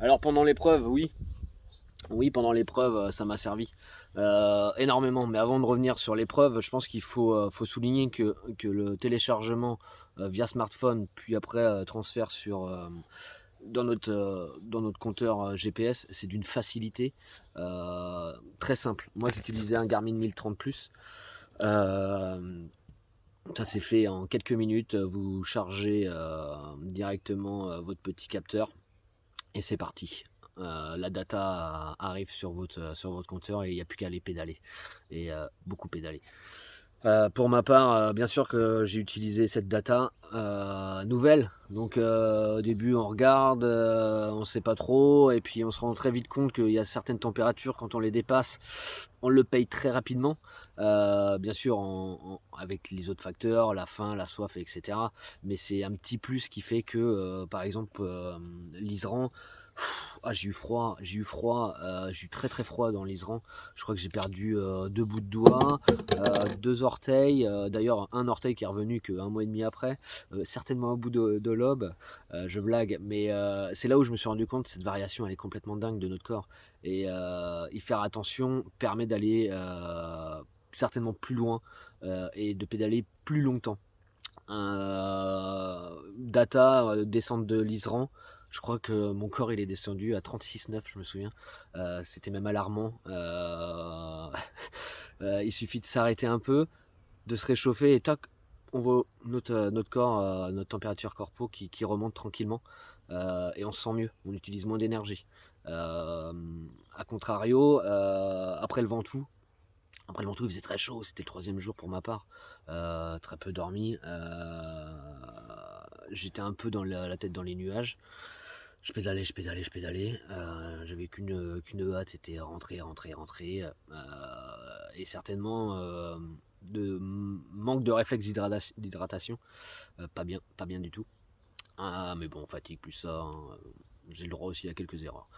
Alors pendant l'épreuve, oui. Oui, pendant l'épreuve, ça m'a servi énormément. Mais avant de revenir sur l'épreuve, je pense qu'il faut, faut souligner que, le téléchargement via smartphone, puis après transfert sur dans notre, euh, compteur euh, GPS, c'est d'une facilité euh, très simple. Moi, j'utilisais un Garmin 1030 Plus. ça s'est fait en quelques minutes. Vous chargez directement votre petit capteur c'est parti. la data arrive sur votre, sur votre compteur et il n'y a plus qu'à aller pédaler. Et beaucoup pédaler. Euh, pour ma part, euh, bien sûr que j'ai utilisé cette data euh, nouvelle. Donc au début on regarde, on ne sait pas trop, et puis on se rend très vite compte qu'il y a certaines températures, quand on les dépasse, on le paye très rapidement. bien sûr avec les autres facteurs, la faim, la soif, etc. Mais c'est un petit plus qui fait que, par exemple, l'Isran, ah, j'ai eu froid, j'ai eu froid, euh, j'ai eu très très froid dans l'Isran. Je crois que j'ai perdu euh, deux bouts de doigts, euh, deux orteils. D'ailleurs, un orteil qui est revenu qu'un mois et demi après. certainement un bout de, de lobe. je blague, mais c'est là où je me suis rendu compte cette variation, elle est complètement dingue de notre corps. Et y faire attention permet d'aller certainement plus loin et de pédaler plus longtemps. data, descente de l'Isran, je crois que mon corps est descendu à 36,9 je me souviens. Euh, c'était même alarmant. Euh, euh, il suffit de s'arrêter un peu, de se réchauffer et toc, on voit notre, corps, notre température corpo qui, remonte tranquillement et on se sent mieux, on utilise moins d'énergie. a contrario, après le Ventoux, après le Ventoux il faisait très chaud, c'était le troisième jour pour ma part, très peu dormi, j'étais un peu dans la, tête dans les nuages, je pédalais, je pédalais, je pédalais. Euh, j'avais qu'une qu'une hâte, c'était rentrer, rentrer, rentrer. Euh, et certainement euh, manque de réflexe d'hydratation. pas bien, du tout. Ah, mais bon, fatigue plus ça. Hein. J'ai le droit aussi à quelques erreurs.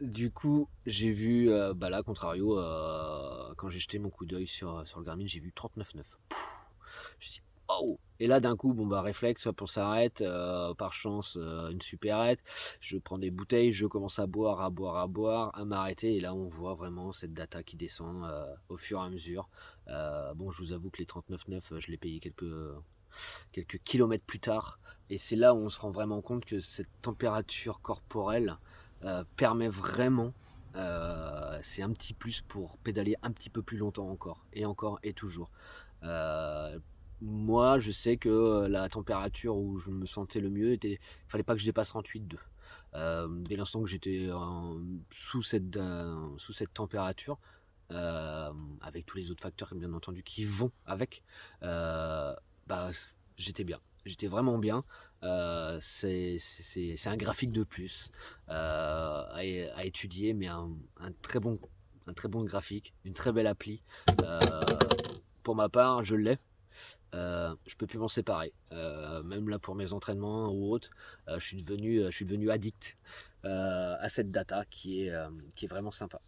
du coup, j'ai vu, bah là, contrario, quand j'ai jeté mon coup d'œil sur, sur le Garmin, j'ai vu 39,9. Je dit oh et là d'un coup bon bah réflexe hop on s'arrête euh, par chance euh, une supérette. Je prends des bouteilles je commence à boire à boire à boire à m'arrêter. Et là on voit vraiment cette data qui descend euh, au fur et à mesure. Bon je vous avoue que les 39,9 je l'ai payé quelques quelques kilomètres plus tard. Et c'est là où on se rend vraiment compte que cette température corporelle permet vraiment c'est un petit plus pour pédaler un petit peu plus longtemps encore et encore et toujours moi, je sais que la température où je me sentais le mieux était, il fallait pas que je dépasse 38,2. Euh, dès l'instant que j'étais sous cette sous cette température, avec tous les autres facteurs bien entendu qui vont avec, bah j'étais bien, j'étais vraiment bien. c'est un graphique de plus à, étudier, mais un, très bon un très bon graphique, une très belle appli. pour ma part, je l'ai. Euh, je peux plus m'en séparer. Euh, même là pour mes entraînements ou autres, euh, je, suis devenu, je suis devenu addict à cette data qui est vraiment sympa.